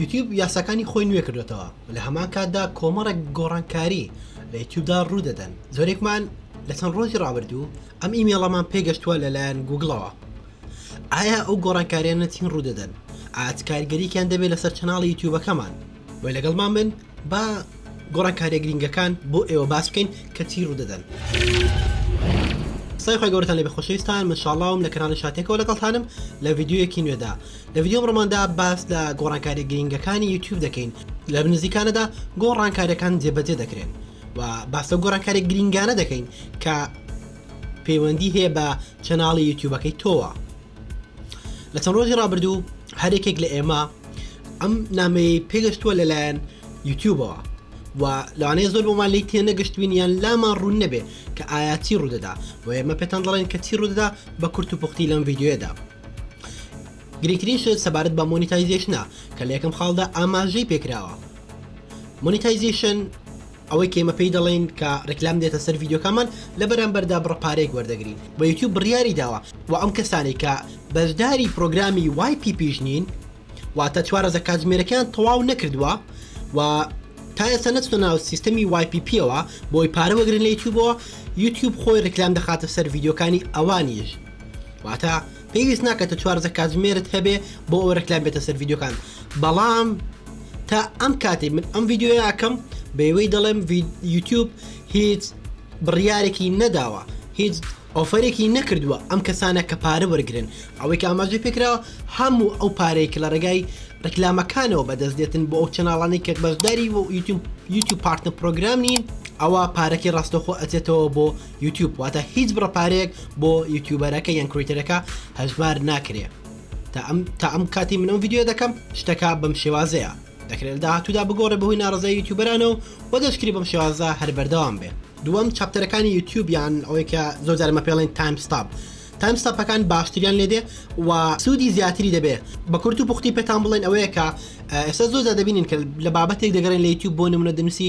یوتیوب یاساکانی خۆی نوێ کردۆتەوە و لە هەمان کاتدا کۆمەڵێک گۆڕانکاری لە یوتیوبدا ڕوو دەدەن زۆرێکمان لە چەند ڕۆژی ڕابردوو ئەم ئیمێڵەمان پێگەشتووە لەلایەن گوگڵەوە ئایا ئەو گۆڕانکاریانە چین ڕوو دەدەن ئاچ کارگەریکیان دەبێت لەسەر چەناڵی یوتیوبەکەمان و لەگەڵمان من با گۆڕانکاریە گرنگەکان بۆ ئێوە باس بکەین کە چی ڕوو دەدەن. سای خۆی گەورەتان لە بەخۆشەویستان منشاڵاوم لە کەناڵی شاتێکەوە لەگەڵتانم لە ڤیددیوەکی نوێدا لە ڤیدیۆ ئەمڕۆماندا باس لە گۆڕانکاریە گرنگەکانی یوتیوب دەکەین لە بنزیکانەدا گۆڕانکاریەکان جێبەجێ دەکرێن و باسە گۆڕانکاری گرنگانە دەکەین کە پەیوەندی هەیە بە چەناڵی یوتیوبەکەی تۆوە لە چەند ڕۆژی ڕابردوو هەرێکێک لە ئێمە ئەم نامەی پێگەشتووە لەلایەن یوتیوبەوە و لەوانەیە زۆر بۆمان لی تێ نەگەشتبین یان لامان ڕوون نەبێ کە ئایا چی ڕوودەدا و ئێمە پێتان دەڵێن کە چی ڕوودەدا بە کورت و پوختی لەم یددیوێدا گرنگترین شت سەبارەت بە مۆنیتایزیشنە کە لە یەکەم خاڵدا ئاماژەی پێکراوە مۆنیتایزیشن ئەوەی کێمە پێی دەڵێن کە ڕێکلام دێتە سەر یددیوکەمان لە بەرامبەردا بڕ پارێک وەردەگرین بە یوتیوب بڕیاری داوە و ئەم کەسانی کە بەشداری پرۆگرامی وای پی پیشنین واتە چوارەزە کاتژمێرەکان تەواو نەکردووە و تا ئێستا نەچتە ناو سیستەمی وای پی پیەوە بۆی پارە وەگرن لە یوتیوبەوە یوتیوب خۆی ڕێکلام دەخاتە سەر یددیوکانی ئەوانیش واتە پێویست ناکە تە چوارزە کاتژمێرت هەبێ بۆ ئەو ڕێکلام بێتە سەر یددیوکان بەڵام تا ئەم کاتی من ئەم یددیویاکەم بەوەی دەڵێم یوتوب هیچ بڕیارێکی نەداوە هیچ ئۆفەرێکی نەکردووە ئەم کەسانە کە پارە وەرگن ئەوەی کە ئاماژی پێکراوە هەموو ئەو پارەیە کە لە ڕێگای ڕکلامەکانەوە بەدەست دێتن بۆ ئەو چناڵانی کە بەشداری و یوتیوب پارتە پرۆگرام نین ئەوە پارەکەی ڕاستەخۆ ئەچێتەوە بۆ یوتیوب واتە هیچ بڕە پارەیەک بۆ یوتیوبەرەکە یان کریتەرەکە هەژمار ناکرێ تا ئەم تا ئەم کاتی منم یددیو دەکەم شتەکە بەم شێوازەیە دەکرێت داهاتوودا بگۆڕێ بەهۆی ناڕزای یوتیوبەرانە و وە دەشکری بەم شێوازە هەر بەردەوام بێ دووەم چاپتەرەکانی یوتیوبیان ئەوەی کە زۆر جارمە پێڵێن تایم ستاپ تایم ستاپەکان باشتریان لێدێ و سوودی زیاتری دەبێ بە کورت و پوختی پێتان بڵێن ئەوەیە کە ئێستا زۆر دەبینین کە لە بابەتێک دەگەڕێن لە یوتیوب بۆ نمونە دەنووسی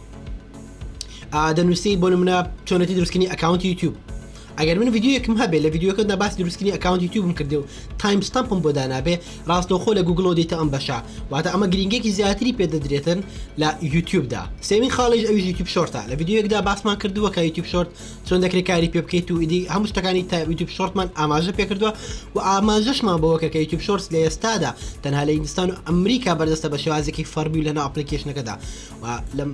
دەنووسی بۆ منە چۆنەتی دروستکردنی ئەکاونتی یوتیوب ئەگەر من یددیوەکم هەبێ لە یددیوەکە نەباسی دروستکردنی ئەکاونتی یوتیوبم کردێ و تایمستەمپم بۆ دانابێ ڕاستەوخۆ لە گوگلۆ دیتە ئەم بەشە واتە ئەمە گرنگێکی زیاتری پێ دەدرێتن لە یوتیوبدا سێوین خاڵیش ئەوی یوتیوب شۆرتە لە یددیوەکدا باسمان کردووە کە یوتیوب شۆرت چۆن دەکرێت کاری پێ بکەیت و ئیدی هەموو شتەکانی تا یوتیوب شۆرتمان ئاماژە پێ کردووە و ئاماژەشمان بەوە کە یوتیوب شۆرت لە ئێستادا تەنها لە ئینستان و ئەمریکا بەردەستە بە شێوازێکی فەرمی لە ناپلیکیشنەکەدا لەم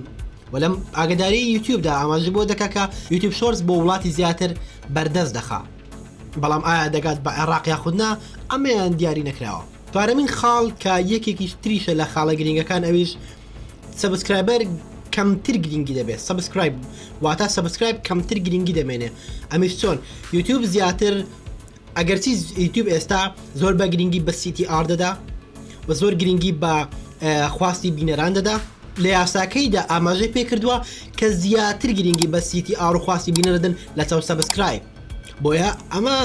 وەلم ئاگداری یوتیوبدا ئاماژ بۆ دەکە کە یوتیوب شۆرس بۆ وڵاتی زیاتر بەردەست دەخا بەڵام ئایا دەگات بە عێراق یاخودنا ئەمەیان دیاری نەکراوە پارەمین خاڵ کە یەکێکیش تریشە لە خاڵە گرنگەکان ئەویش سبسکرایبەر کەمتر گرنگی دەبێت سبسکرایب واتە سبسکرایب کەمتر گرنگی دەمێنێ ئەمیش چۆن یوتیوب زیاتر ئەگەرچی یوتیوب ئێستا زۆر بە گرنگی بە سیتی ئار دەدا و زۆر گرنگی بە خواستی بینەران دەدا لە یاساکەیدا ئاماژەی پێکردووە کە زیاتر گرنگی بە سیتی ئار و خواستی بینەردن لە چاو سەبسکرایب بۆیە ئەمە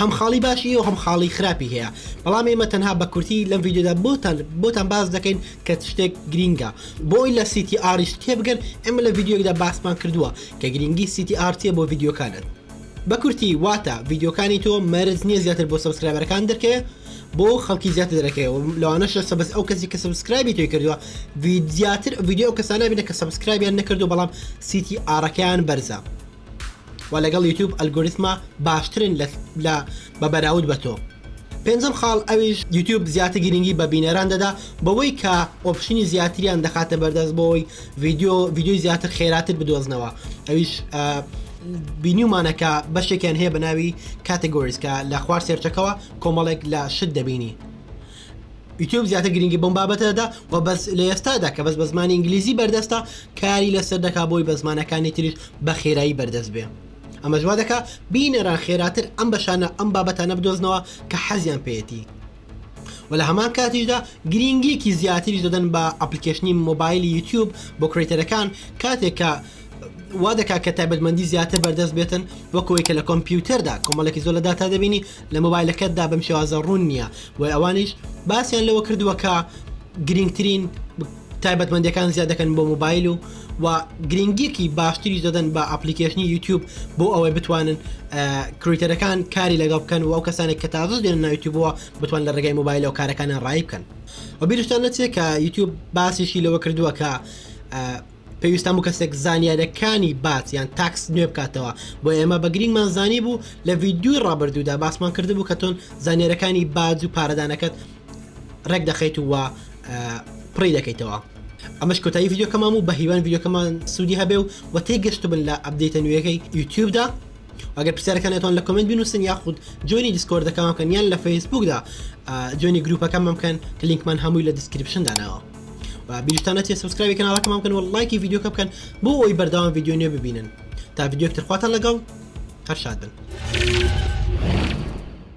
هەم خاڵی باشی و هەم خاڵی خراپی هەیە بەڵام ئێمە تەنها بە کورتی لەم یددیودا بۆتان بۆتان باز دەکەین کە شتێک گرینگە بۆی لە سیتی ئاریش تێبگەن ئێمە لە یددیوکدا باسمان کردووە کە گرنگی سیتی ئارتیە بۆ یددیوکانت بە کورتی واتە ڤیدیۆکانی تۆ مەرج نیە زیاتر بۆ سەبسکرایبەرەکان دەرکەێ بۆ خەڵکی زیاتر دەرەکەی و لەوانەش لە سەبز ئەو کەسی کە سبسکرایبی توی کردووە زیاتر ڤیددیو ئەو کەسانە بینە کە سبسکرایبیان نەکردو بەڵام سیتی ئارەکەیان بەرزە و لەگەڵ یوتوب ئەلگوریسما باشترن لە بە بەراود بە تۆ. پێنجەم خاڵ ئەویش یوتیوب زیاتر گرنگی بە بینەران دەدا بەوەی کە ئۆپشنی زیاتریان دەخاتە بەردەست بۆی ڤیددیو ڤیددیوی زیاتر خێراتر بدۆزنەوە ئەویش بینیومانەکە بەشێکیان هەیە بە ناوی کاتەگۆریز کە لە خوار سێرچەکەەوە کۆمەڵێک لە شت دەبینی یوتیوب زیاتر گرنگی بەم بابەتەدا و بەس لە ئێستادا کە بەس بە زمانی ئینگلیزی بەردەستە کاری لەسەر دەکا بۆی بە زمانەکانی تریش بە خێرایی بەردەست بێ ئەمەش وا دەکات بینەران خێراتر ئەم بەشانە ئەم بابەتانە بدۆزنەوە کە حەزیان پێیەتی و لە هەمان کاتیشدا گرینگیەکی زیاتریش دەدەن بە ئەپلیکەشنی مۆبایلی یوتیوب بۆ کرێتەرەکان کاتێک کە وا دەکات کە تایبەتمەندی زیاتر بەردەست بێتن وەکەوەی کە لە کۆمپیوتەردا کۆمەڵێکی زۆر لە داتا دەبینی لە مۆبایلەکەتدا بەم شێوازە ڕوون نییە و ئەوانیش باسیان لەوە کردووە کە گرنگترین تایبەتمەندیەکان زیاد دەکەن بۆ موبایل و و گرنگیەکی باشتری دەدەن بە ئەپلیکیشنی یوتیوب بۆ ئەوەی بتوانن کریتەرەکان کاری لەگەڵ بکەن و ئەو کەسانێک کە تازە دێن نایتوبووە بتوان لە ڕێگەی موبایل و کارەکانە ڕای بکەن و بیرشتان نەچێت کە یوتیوب باسیشی لەوە کردووە کە پێویستان بوو کەسێک زانیارەکانی بات یان تاکس نوێ بکاتەوە بۆ ئێمە بە گرینگمان زانی بوو لە ڤیددیوی ڕابردوودا باسمان کرد بوو کە تۆن زانیارەکانی باج و پارەدانەکەت ڕێک دەخیت و پڕی دەکەیتەوە ئەمەش کۆتایی ڤیددیوکەمان و بە هیوان ڤیددیوکەمان سوودی هەبێ و و تێگەشت بن لە ئەبدەیتە نوێەکەی یوتیوبدا ئەگەر پرسیارەکانێتوان لە کمنت بنووسن یاخود جۆنی دیسکۆردەکەمان بکەن یان لە فەیسبوکدا جۆنی گروپەکەمان بکەن کە لینکمان هەمووی لە دیسکرپشن داناوە بیشتانەتی سبسکراوی کەناڵەکەمان بکەن و لایکی یددیوکە بکەن بۆ ئەوی بەرداوام یددیو نوێ ببینن تا یددیوکترخواتان لەگەڵ هەر شاد بن.